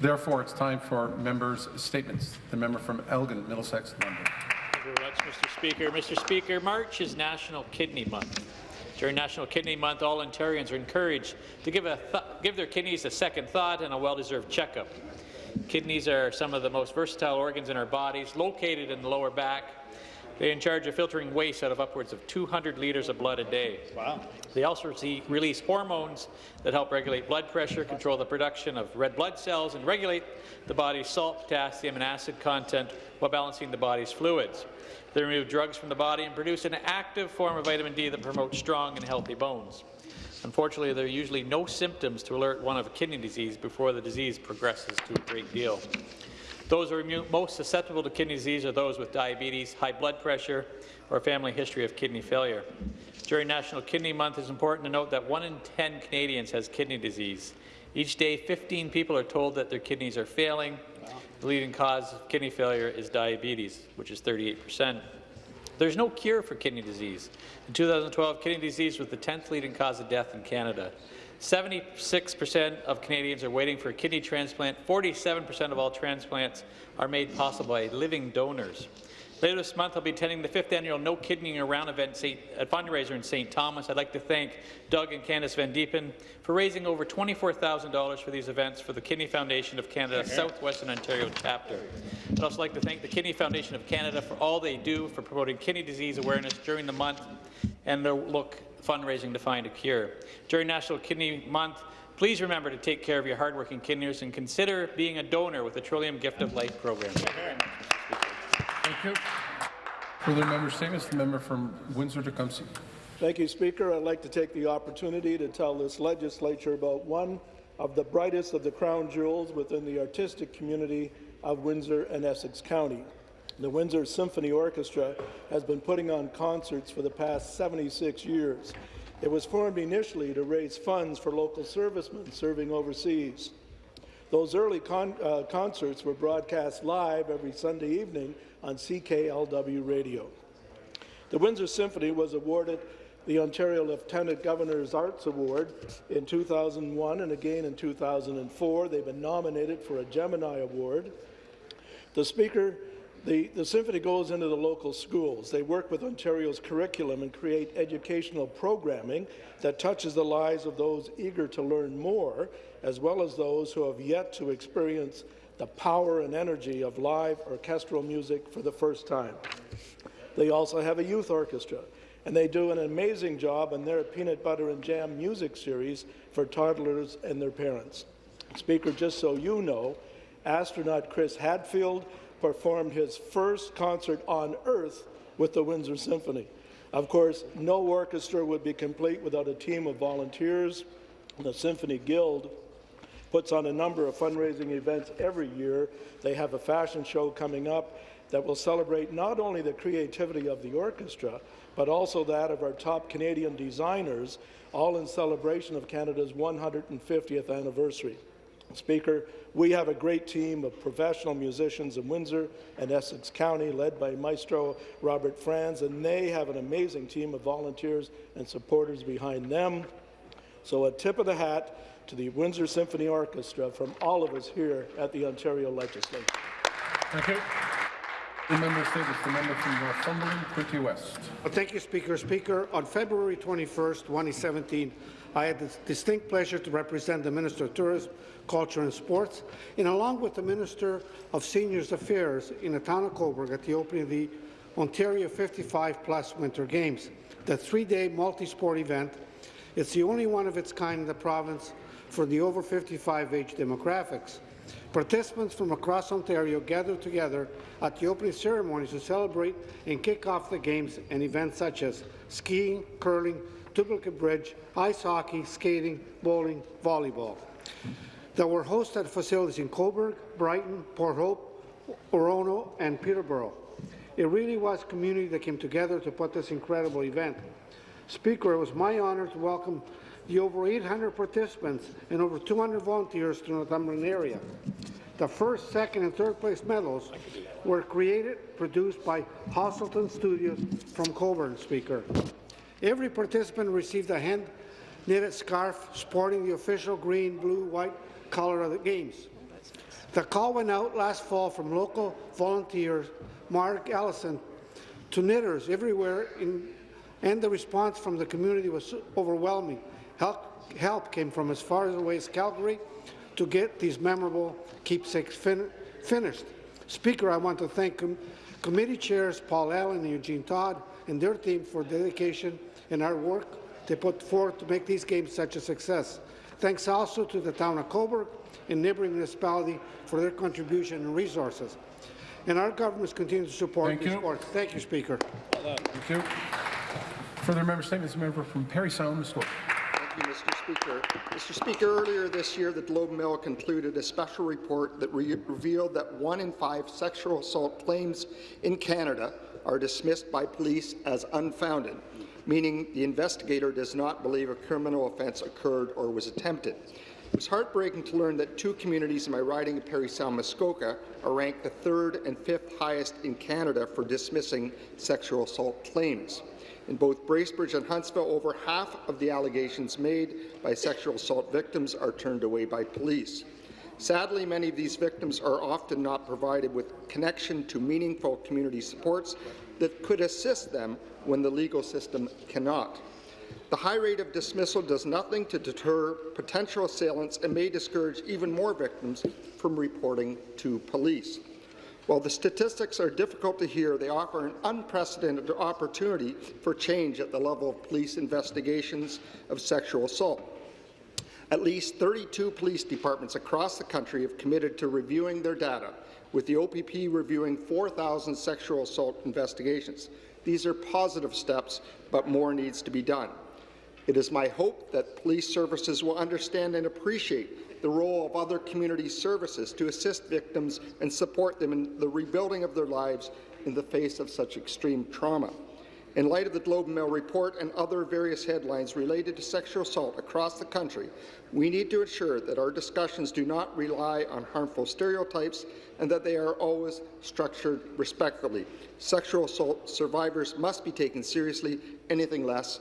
Therefore, it's time for members' statements. The member from Elgin, Middlesex, London. Thank you very much, Mr. Speaker. Mr. Speaker, March is National Kidney Month. During National Kidney Month, all Ontarians are encouraged to give, give their kidneys a second thought and a well-deserved checkup. Kidneys are some of the most versatile organs in our bodies, located in the lower back. They're in charge of filtering waste out of upwards of 200 litres of blood a day. Wow. They also release hormones that help regulate blood pressure, control the production of red blood cells, and regulate the body's salt, potassium, and acid content while balancing the body's fluids. They remove drugs from the body and produce an active form of vitamin D that promotes strong and healthy bones. Unfortunately, there are usually no symptoms to alert one of kidney disease before the disease progresses to a great deal. Those who are most susceptible to kidney disease are those with diabetes, high blood pressure, or a family history of kidney failure. During National Kidney Month, it's important to note that 1 in 10 Canadians has kidney disease. Each day, 15 people are told that their kidneys are failing. The leading cause of kidney failure is diabetes, which is 38 percent. There's no cure for kidney disease. In 2012, kidney disease was the 10th leading cause of death in Canada. 76% of Canadians are waiting for a kidney transplant. 47% of all transplants are made possible by living donors. Later this month, I'll be attending the fifth annual No Kidneying Around event St. a fundraiser in St. Thomas. I'd like to thank Doug and Candice Van Diepen for raising over $24,000 for these events for the Kidney Foundation of Canada Southwestern Ontario chapter. I'd also like to thank the Kidney Foundation of Canada for all they do for promoting kidney disease awareness during the month and their look fundraising to find a cure. During National Kidney Month, please remember to take care of your hardworking kidneys and consider being a donor with the Trillium Gift of Life program. Thank you. Thank you. Further member statements. The member from Windsor-Tecumseh. Thank you, Speaker. I'd like to take the opportunity to tell this legislature about one of the brightest of the crown jewels within the artistic community of Windsor and Essex County. The Windsor Symphony Orchestra has been putting on concerts for the past 76 years. It was formed initially to raise funds for local servicemen serving overseas. Those early con uh, concerts were broadcast live every Sunday evening on CKLW radio. The Windsor Symphony was awarded the Ontario Lieutenant Governor's Arts Award in 2001 and again in 2004. They've been nominated for a Gemini Award. The Speaker the, the, Symphony goes into the local schools. They work with Ontario's curriculum and create educational programming that touches the lives of those eager to learn more, as well as those who have yet to experience the power and energy of live orchestral music for the first time. They also have a youth orchestra, and they do an amazing job in their Peanut Butter and Jam music series for toddlers and their parents. Speaker, just so you know, astronaut Chris Hadfield performed his first concert on Earth with the Windsor Symphony. Of course, no orchestra would be complete without a team of volunteers. The Symphony Guild puts on a number of fundraising events every year. They have a fashion show coming up that will celebrate not only the creativity of the orchestra, but also that of our top Canadian designers, all in celebration of Canada's 150th anniversary. Speaker, we have a great team of professional musicians in Windsor and Essex County, led by Maestro Robert Franz, and they have an amazing team of volunteers and supporters behind them. So a tip of the hat to the Windsor Symphony Orchestra from all of us here at the Ontario Legislature. Thank you. The member status, the member from Northumberland, Quinte West. Well, thank you, Speaker. Speaker, on February 21st, 2017, I had the distinct pleasure to represent the Minister of Tourism, Culture and Sports, and along with the Minister of Seniors Affairs in the town of Cobourg at the opening of the Ontario 55 Plus Winter Games. The three-day multi-sport event It's the only one of its kind in the province for the over 55 age demographics. Participants from across Ontario gathered together at the opening ceremonies to celebrate and kick off the games and events such as skiing, curling, duplicate bridge, ice hockey, skating, bowling, volleyball that were hosted at facilities in Cobourg, Brighton, Port Hope, Orono, and Peterborough. It really was a community that came together to put this incredible event. Speaker, it was my honour to welcome the over 800 participants and over 200 volunteers to the Northumberland area. The first, second, and third place medals were created, produced by Hosselton Studios from Cobourg, Speaker. Every participant received a hand-knitted scarf sporting the official green, blue, white colour of the Games. The call went out last fall from local volunteers, Mark Allison, to knitters everywhere, in, and the response from the community was overwhelming. Help, help came from as far away as Calgary to get these memorable keepsakes fin finished. Speaker, I want to thank com committee chairs Paul Allen and Eugene Todd and their team for dedication and our work they put forth to make these games such a success. Thanks also to the town of Cobourg and neighbouring municipality for their contribution and resources. And our governments continue to support Thank these you. sports. Thank you, Speaker. Thank you. Further member statements, member from Parry Sound, Muskoka. Thank you, Mr. Speaker. Mr. Speaker, earlier this year, the Globe Mail concluded a special report that re revealed that one in five sexual assault claims in Canada are dismissed by police as unfounded, meaning the investigator does not believe a criminal offence occurred or was attempted. It was heartbreaking to learn that two communities in my riding of Parry Sound Muskoka are ranked the third and fifth highest in Canada for dismissing sexual assault claims. In both Bracebridge and Huntsville, over half of the allegations made by sexual assault victims are turned away by police. Sadly, many of these victims are often not provided with connection to meaningful community supports that could assist them when the legal system cannot. The high rate of dismissal does nothing to deter potential assailants and may discourage even more victims from reporting to police. While the statistics are difficult to hear, they offer an unprecedented opportunity for change at the level of police investigations of sexual assault. At least 32 police departments across the country have committed to reviewing their data, with the OPP reviewing 4,000 sexual assault investigations. These are positive steps, but more needs to be done. It is my hope that police services will understand and appreciate the role of other community services to assist victims and support them in the rebuilding of their lives in the face of such extreme trauma. In light of the Globe and Mail report and other various headlines related to sexual assault across the country, we need to ensure that our discussions do not rely on harmful stereotypes and that they are always structured respectfully. Sexual assault survivors must be taken seriously. Anything less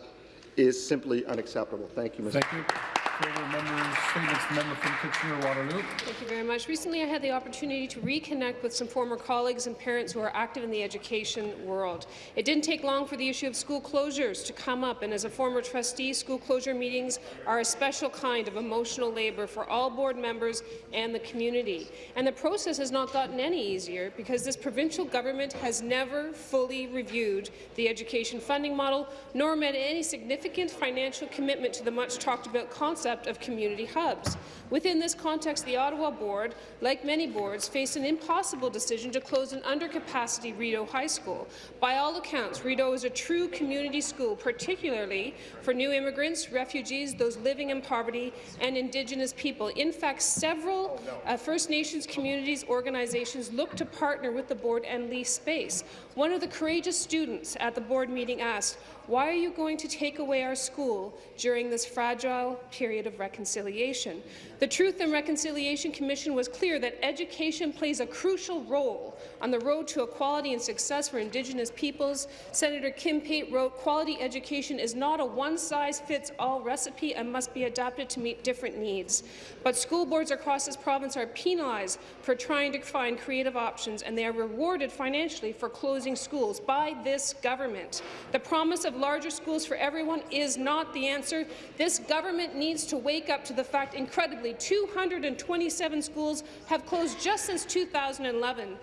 is simply unacceptable. Thank you, Mr. Thank you. Member from Kitchener-Waterloo. Thank you very much. Recently, I had the opportunity to reconnect with some former colleagues and parents who are active in the education world. It didn't take long for the issue of school closures to come up, and as a former trustee, school closure meetings are a special kind of emotional labour for all board members and the community. And the process has not gotten any easier because this provincial government has never fully reviewed the education funding model, nor made any significant financial commitment to the much talked about concept of community hubs. Within this context, the Ottawa Board, like many boards, faced an impossible decision to close an undercapacity Rideau High School. By all accounts, Rideau is a true community school, particularly for new immigrants, refugees, those living in poverty, and Indigenous people. In fact, several uh, First Nations communities organizations look to partner with the board and lease space. One of the courageous students at the board meeting asked, why are you going to take away our school during this fragile period of reconciliation? The Truth and Reconciliation Commission was clear that education plays a crucial role on the road to equality and success for Indigenous peoples. Senator Kim Pate wrote, quality education is not a one-size-fits-all recipe and must be adapted to meet different needs. But school boards across this province are penalized for trying to find creative options, and they are rewarded financially for closing schools by this government. The promise of larger schools for everyone is not the answer. This government needs to wake up to the fact, incredibly, 227 schools have closed just since 2011.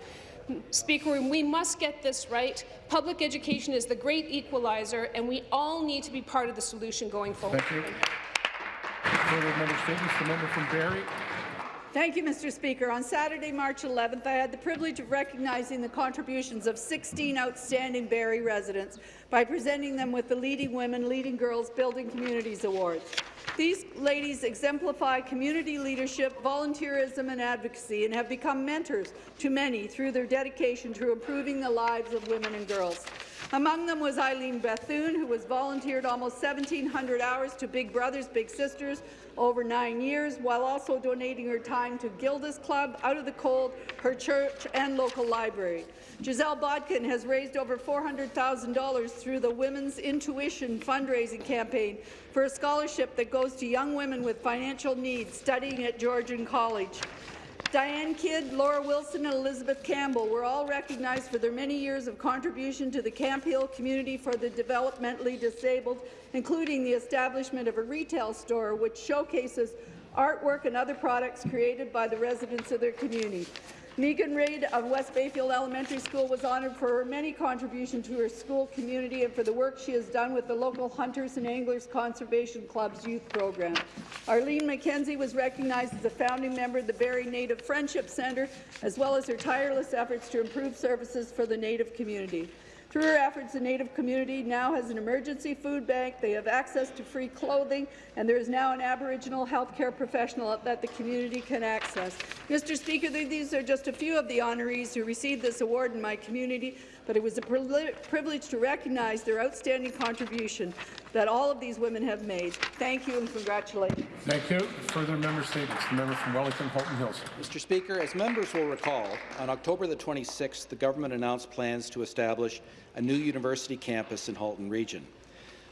Speaker, we must get this right. Public education is the great equalizer, and we all need to be part of the solution going forward. Thank you. Thank you, Mr. Speaker. On Saturday, March 11th, I had the privilege of recognizing the contributions of 16 outstanding Barrie residents by presenting them with the Leading Women, Leading Girls Building Communities Awards. These ladies exemplify community leadership, volunteerism and advocacy and have become mentors to many through their dedication to improving the lives of women and girls. Among them was Eileen Bethune, who has volunteered almost 1,700 hours to Big Brothers Big Sisters over nine years, while also donating her time to Gilda's Club, Out of the Cold, her church and local library. Giselle Bodkin has raised over $400,000 through the Women's Intuition fundraising campaign for a scholarship that goes to young women with financial needs studying at Georgian College. Diane Kidd, Laura Wilson, and Elizabeth Campbell were all recognized for their many years of contribution to the Camp Hill community for the developmentally disabled, including the establishment of a retail store which showcases artwork and other products created by the residents of their community. Megan Reid of West Bayfield Elementary School was honoured for her many contributions to her school community and for the work she has done with the local Hunters and Anglers Conservation Club's youth program. Arlene McKenzie was recognized as a founding member of the Barrie Native Friendship Centre, as well as her tireless efforts to improve services for the Native community. Through efforts, the Native community now has an emergency food bank, they have access to free clothing, and there is now an Aboriginal healthcare professional that the community can access. Mr. Speaker, these are just a few of the honorees who received this award in my community, but it was a privilege to recognize their outstanding contribution that all of these women have made. Thank you and congratulations. Thank you. Further member statements. The member from Wellington Halton Hills. Mr. Speaker, as members will recall, on October the 26th, the government announced plans to establish a new university campus in Halton Region.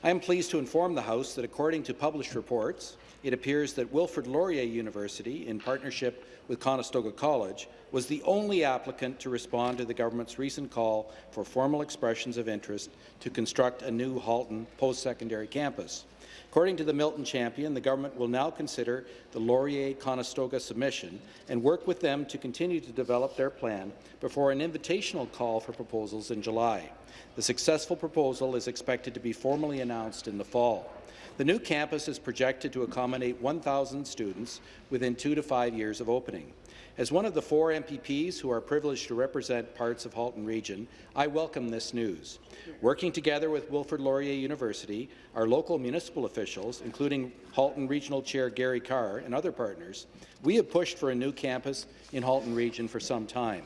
I am pleased to inform the House that according to published reports, it appears that Wilfrid Laurier University, in partnership with Conestoga College, was the only applicant to respond to the government's recent call for formal expressions of interest to construct a new Halton post-secondary campus. According to the Milton Champion, the government will now consider the Laurier-Conestoga submission and work with them to continue to develop their plan before an invitational call for proposals in July. The successful proposal is expected to be formally announced in the fall. The new campus is projected to accommodate 1,000 students within two to five years of opening. As one of the four MPPs who are privileged to represent parts of Halton Region, I welcome this news. Working together with Wilfrid Laurier University, our local municipal officials, including Halton Regional Chair Gary Carr and other partners, we have pushed for a new campus in Halton Region for some time.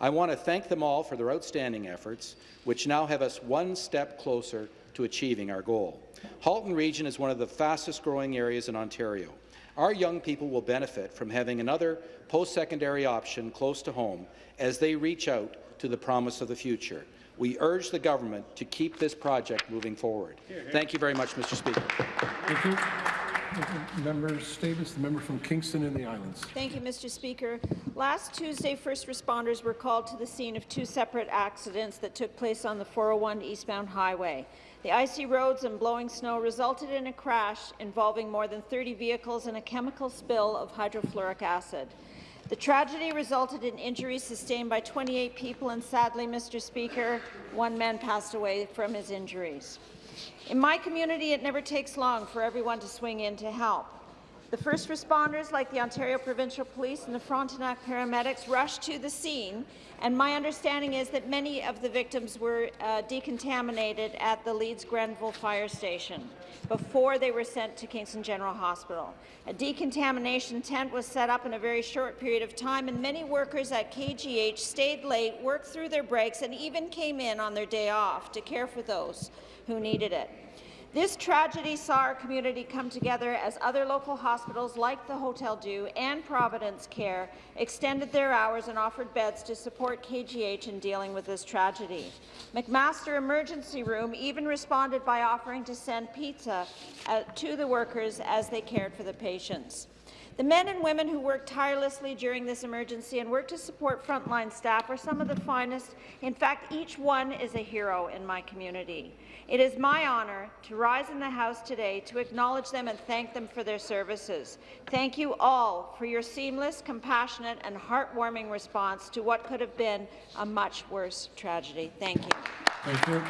I want to thank them all for their outstanding efforts, which now have us one step closer to achieving our goal. Halton Region is one of the fastest-growing areas in Ontario. Our young people will benefit from having another post-secondary option close to home as they reach out to the promise of the future. We urge the government to keep this project moving forward. Thank you very much, Mr. Speaker. Thank you. Member statements. The member from Kingston and the Islands. Thank you, Mr. Speaker. Last Tuesday, first responders were called to the scene of two separate accidents that took place on the 401 eastbound highway. The icy roads and blowing snow resulted in a crash involving more than 30 vehicles and a chemical spill of hydrofluoric acid. The tragedy resulted in injuries sustained by 28 people, and sadly, Mr. Speaker, one man passed away from his injuries. In my community, it never takes long for everyone to swing in to help. The first responders, like the Ontario Provincial Police and the Frontenac paramedics, rushed to the scene, and my understanding is that many of the victims were uh, decontaminated at the Leeds Grenville Fire Station before they were sent to Kingston General Hospital. A decontamination tent was set up in a very short period of time, and many workers at KGH stayed late, worked through their breaks, and even came in on their day off to care for those who needed it. This tragedy saw our community come together as other local hospitals like the Hotel Dieu and Providence Care extended their hours and offered beds to support KGH in dealing with this tragedy. McMaster Emergency Room even responded by offering to send pizza uh, to the workers as they cared for the patients. The men and women who worked tirelessly during this emergency and worked to support frontline staff are some of the finest. In fact, each one is a hero in my community. It is my honour to rise in the House today to acknowledge them and thank them for their services. Thank you all for your seamless, compassionate and heartwarming response to what could have been a much worse tragedy. Thank you. Thank you.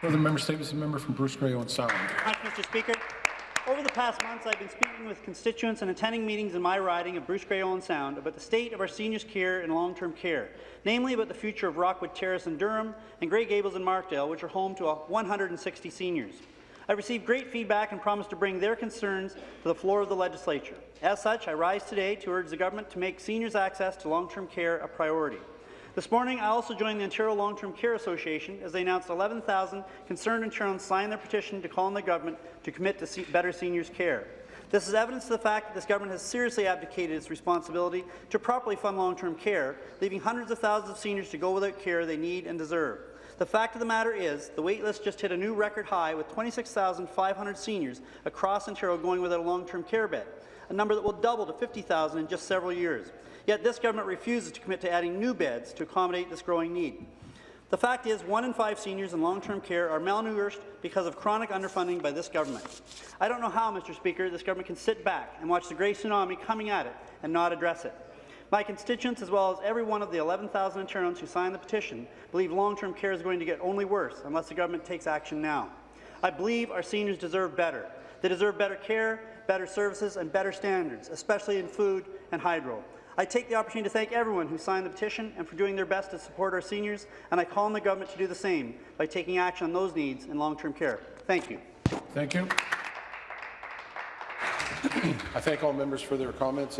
Further member statements, the member from Bruce Grey Owen Sound. Thank you, Mr. Speaker. Over the past months, I've been speaking with constituents and attending meetings in my riding of Bruce Grey Owen Sound about the state of our seniors' care and long-term care, namely about the future of Rockwood Terrace in Durham and Grey Gables in Markdale, which are home to 160 seniors. I've received great feedback and promised to bring their concerns to the floor of the legislature. As such, I rise today to urge the government to make seniors' access to long-term care a priority. This morning, I also joined the Ontario Long-Term Care Association as they announced 11,000 concerned Ontarians signed their petition to call on the government to commit to better seniors' care. This is evidence of the fact that this government has seriously abdicated its responsibility to properly fund long-term care, leaving hundreds of thousands of seniors to go without care they need and deserve. The fact of the matter is, the waitlist just hit a new record high with 26,500 seniors across Ontario going without a long-term care bed. a number that will double to 50,000 in just several years. Yet this government refuses to commit to adding new beds to accommodate this growing need. The fact is, one in five seniors in long-term care are malnourished because of chronic underfunding by this government. I don't know how, Mr. Speaker, this government can sit back and watch the grey tsunami coming at it and not address it. My constituents, as well as every one of the 11,000 Ontarians who signed the petition, believe long-term care is going to get only worse unless the government takes action now. I believe our seniors deserve better. They deserve better care, better services, and better standards, especially in food and hydro. I take the opportunity to thank everyone who signed the petition and for doing their best to support our seniors, and I call on the government to do the same by taking action on those needs in long-term care. Thank you. Thank you. I thank all members for their comments.